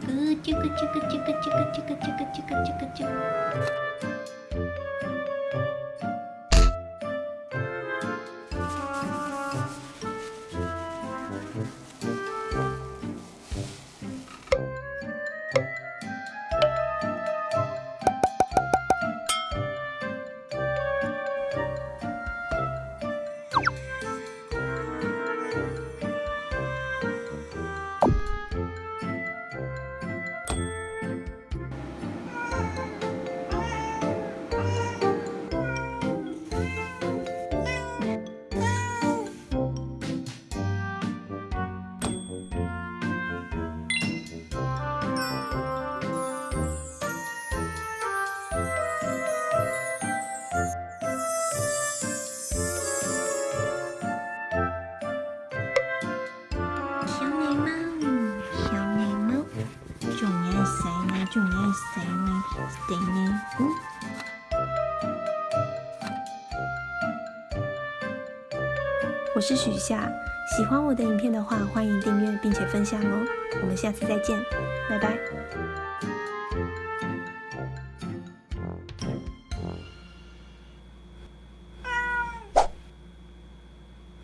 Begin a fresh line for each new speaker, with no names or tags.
그 찌끄찌끄찌끄찌끄찌끄찌끄찌끄 仲有洗呢，仲有洗呢，对呢，嗯。我是许夏，喜欢我的影片的话，欢迎订阅并且分享哦。我们下次再见，拜拜。